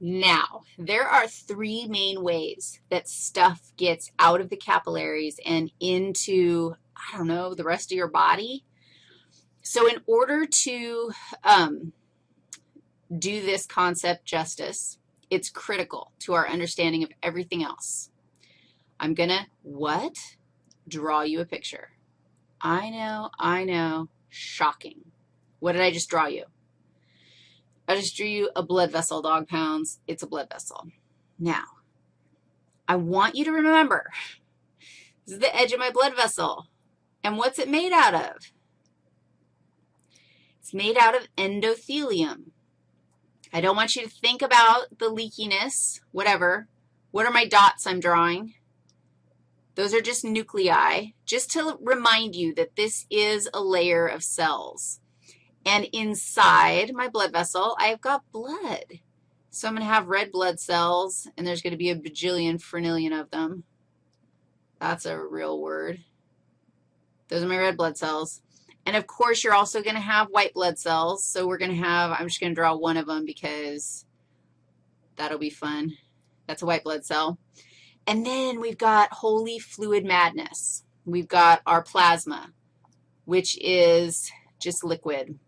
Now, there are three main ways that stuff gets out of the capillaries and into, I don't know, the rest of your body. So in order to um, do this concept justice, it's critical to our understanding of everything else. I'm going to, what? Draw you a picture. I know, I know, shocking. What did I just draw you? I just drew you a blood vessel, dog pounds. It's a blood vessel. Now, I want you to remember, this is the edge of my blood vessel. And what's it made out of? It's made out of endothelium. I don't want you to think about the leakiness, whatever. What are my dots I'm drawing? Those are just nuclei, just to remind you that this is a layer of cells. And inside my blood vessel, I've got blood. So I'm going to have red blood cells, and there's going to be a bajillion frenillion of them. That's a real word. Those are my red blood cells. And, of course, you're also going to have white blood cells. So we're going to have, I'm just going to draw one of them because that'll be fun. That's a white blood cell. And then we've got holy fluid madness. We've got our plasma, which is just liquid.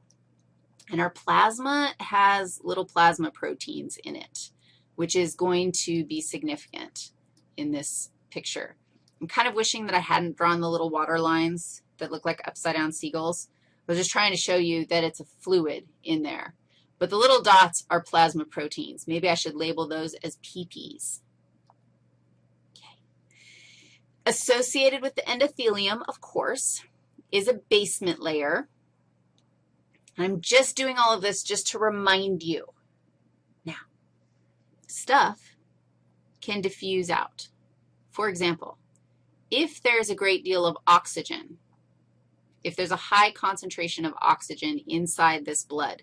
And our plasma has little plasma proteins in it, which is going to be significant in this picture. I'm kind of wishing that I hadn't drawn the little water lines that look like upside-down seagulls. I was just trying to show you that it's a fluid in there. But the little dots are plasma proteins. Maybe I should label those as PPs. Okay. Associated with the endothelium, of course, is a basement layer. I'm just doing all of this just to remind you. Now, stuff can diffuse out. For example, if there's a great deal of oxygen, if there's a high concentration of oxygen inside this blood,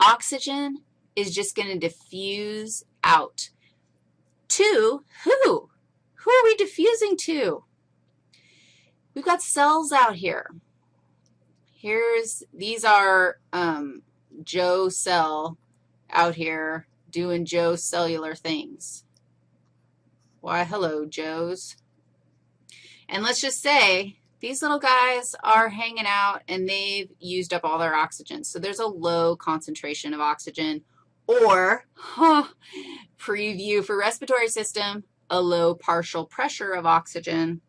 oxygen is just going to diffuse out to who? Who are we diffusing to? We've got cells out here. Here's, these are um, Joe Cell out here doing Joe cellular things. Why, hello, Joes. And let's just say these little guys are hanging out and they've used up all their oxygen. So there's a low concentration of oxygen or, huh, preview for respiratory system, a low partial pressure of oxygen.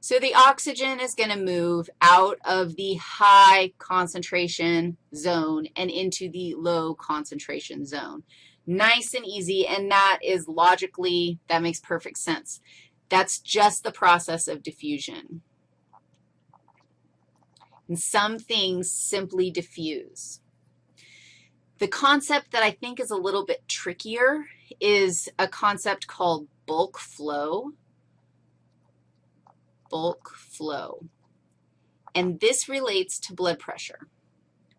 So the oxygen is going to move out of the high concentration zone and into the low concentration zone. Nice and easy, and that is logically, that makes perfect sense. That's just the process of diffusion. And some things simply diffuse. The concept that I think is a little bit trickier is a concept called bulk flow bulk flow. And this relates to blood pressure.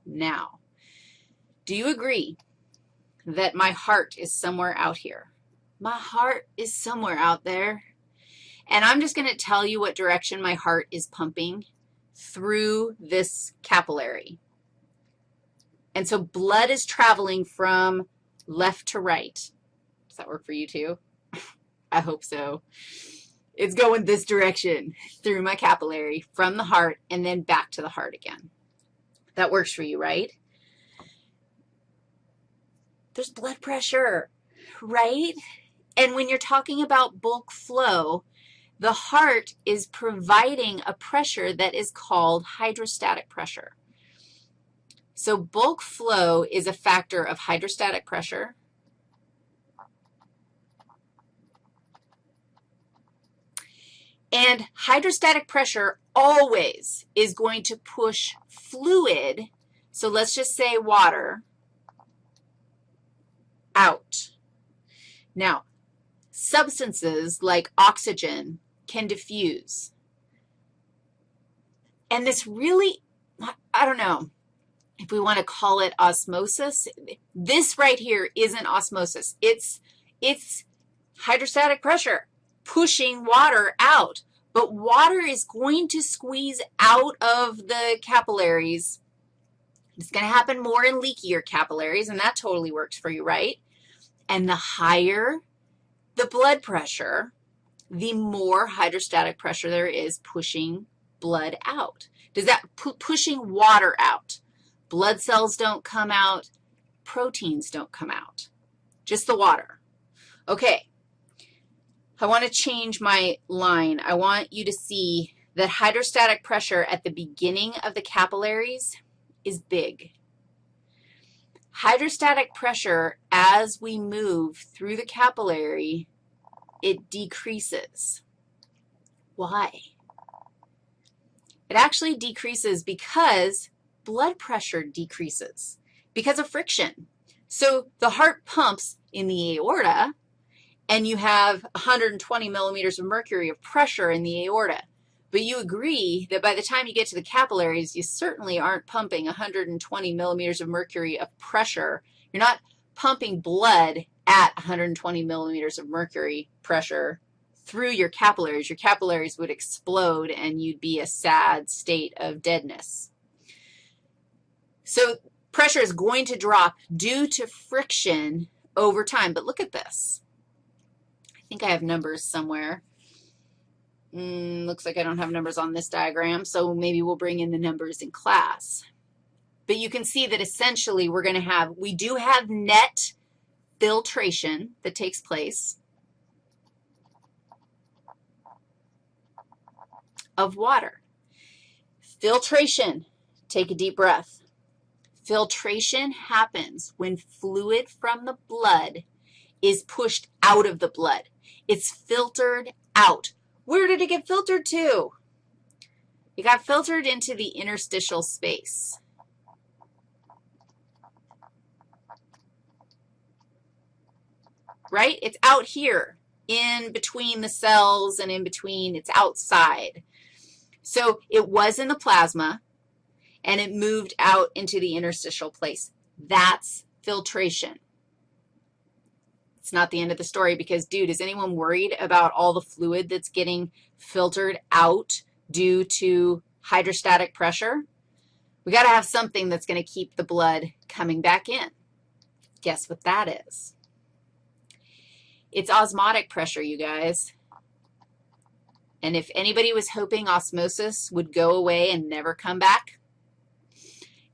Now, do you agree that my heart is somewhere out here? My heart is somewhere out there. And I'm just going to tell you what direction my heart is pumping through this capillary. And so blood is traveling from left to right. Does that work for you too? I hope so. It's going this direction through my capillary from the heart and then back to the heart again. That works for you, right? There's blood pressure, right? And when you're talking about bulk flow, the heart is providing a pressure that is called hydrostatic pressure. So bulk flow is a factor of hydrostatic pressure, And hydrostatic pressure always is going to push fluid, so let's just say water, out. Now, substances like oxygen can diffuse. And this really, I don't know if we want to call it osmosis. This right here isn't osmosis. It's, it's hydrostatic pressure pushing water out. But water is going to squeeze out of the capillaries. It's going to happen more in leakier capillaries, and that totally works for you, right? And the higher the blood pressure, the more hydrostatic pressure there is pushing blood out. Does that pu pushing water out? Blood cells don't come out, proteins don't come out, just the water. Okay, I want to change my line. I want you to see that hydrostatic pressure at the beginning of the capillaries is big. Hydrostatic pressure, as we move through the capillary, it decreases. Why? It actually decreases because blood pressure decreases because of friction. So the heart pumps in the aorta, and you have 120 millimeters of mercury of pressure in the aorta. But you agree that by the time you get to the capillaries, you certainly aren't pumping 120 millimeters of mercury of pressure. You're not pumping blood at 120 millimeters of mercury pressure through your capillaries. Your capillaries would explode, and you'd be a sad state of deadness. So pressure is going to drop due to friction over time. But look at this. I think I have numbers somewhere. Mm, looks like I don't have numbers on this diagram, so maybe we'll bring in the numbers in class. But you can see that essentially we're going to have, we do have net filtration that takes place of water. Filtration, take a deep breath. Filtration happens when fluid from the blood is pushed out of the blood. It's filtered out. Where did it get filtered to? It got filtered into the interstitial space. Right? It's out here in between the cells and in between. It's outside. So it was in the plasma and it moved out into the interstitial place. That's filtration. It's not the end of the story because, dude, is anyone worried about all the fluid that's getting filtered out due to hydrostatic pressure? We got to have something that's going to keep the blood coming back in. Guess what that is? It's osmotic pressure, you guys. And if anybody was hoping osmosis would go away and never come back,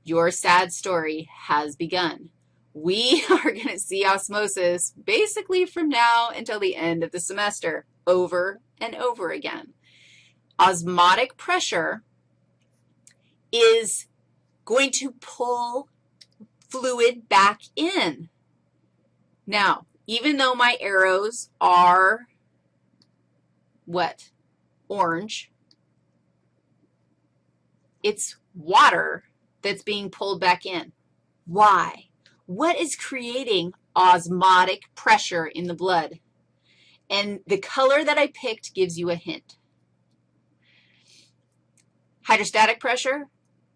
your sad story has begun. We are going to see osmosis basically from now until the end of the semester over and over again. Osmotic pressure is going to pull fluid back in. Now, even though my arrows are what? Orange. It's water that's being pulled back in. Why? What is creating osmotic pressure in the blood? And the color that I picked gives you a hint. Hydrostatic pressure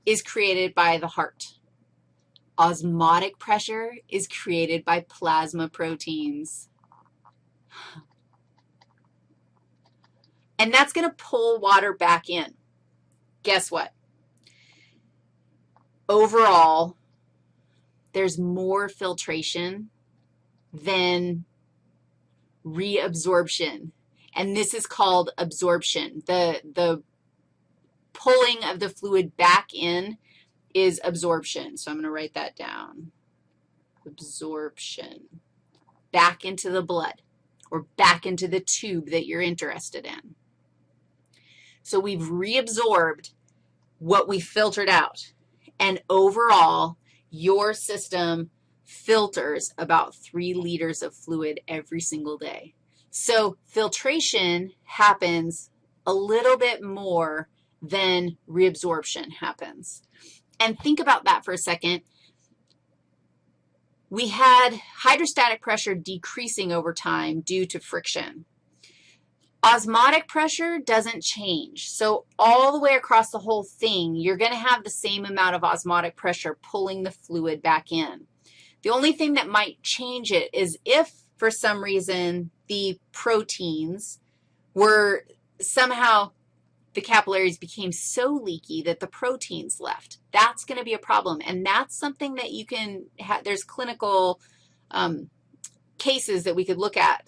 is created by the heart. Osmotic pressure is created by plasma proteins. And that's going to pull water back in. Guess what? Overall, there's more filtration than reabsorption. And this is called absorption. The, the pulling of the fluid back in is absorption. So I'm going to write that down. Absorption. Back into the blood or back into the tube that you're interested in. So we've reabsorbed what we filtered out. And overall, your system filters about three liters of fluid every single day. So filtration happens a little bit more than reabsorption happens. And think about that for a second. We had hydrostatic pressure decreasing over time due to friction. Osmotic pressure doesn't change. So all the way across the whole thing, you're going to have the same amount of osmotic pressure pulling the fluid back in. The only thing that might change it is if, for some reason, the proteins were somehow the capillaries became so leaky that the proteins left. That's going to be a problem, and that's something that you can there's clinical um, cases that we could look at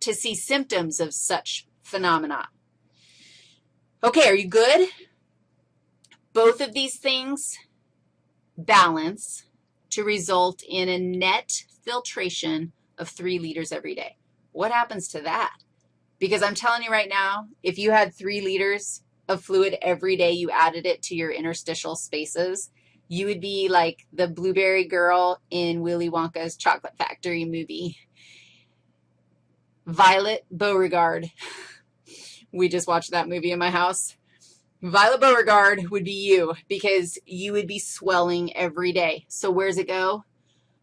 to see symptoms of such phenomena. Okay, are you good? Both of these things balance to result in a net filtration of 3 liters every day. What happens to that? Because I'm telling you right now, if you had 3 liters of fluid every day, you added it to your interstitial spaces, you would be like the blueberry girl in Willy Wonka's Chocolate Factory movie. Violet Beauregarde. We just watched that movie in my house. Violet Beauregarde would be you because you would be swelling every day. So where does it go?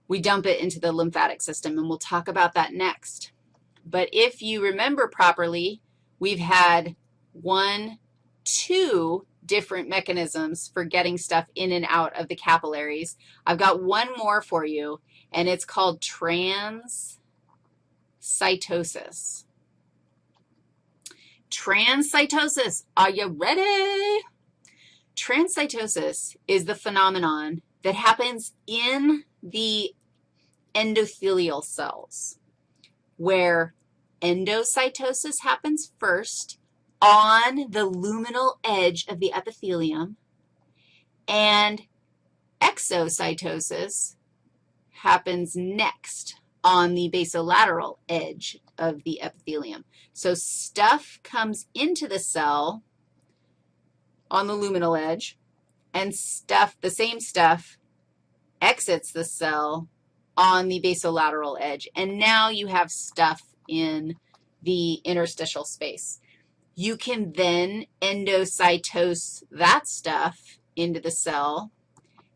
We dump it into the lymphatic system, and we'll talk about that next. But if you remember properly, we've had one, two different mechanisms for getting stuff in and out of the capillaries. I've got one more for you, and it's called transcytosis. Transcytosis, are you ready? Transcytosis is the phenomenon that happens in the endothelial cells, where endocytosis happens first on the luminal edge of the epithelium, and exocytosis happens next on the basolateral edge of the epithelium. So stuff comes into the cell on the luminal edge, and stuff, the same stuff, exits the cell on the basolateral edge. And now you have stuff in the interstitial space. You can then endocytose that stuff into the cell,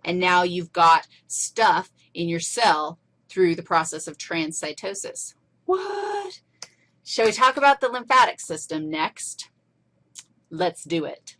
and now you've got stuff in your cell through the process of transcytosis. What? Shall we talk about the lymphatic system next? Let's do it.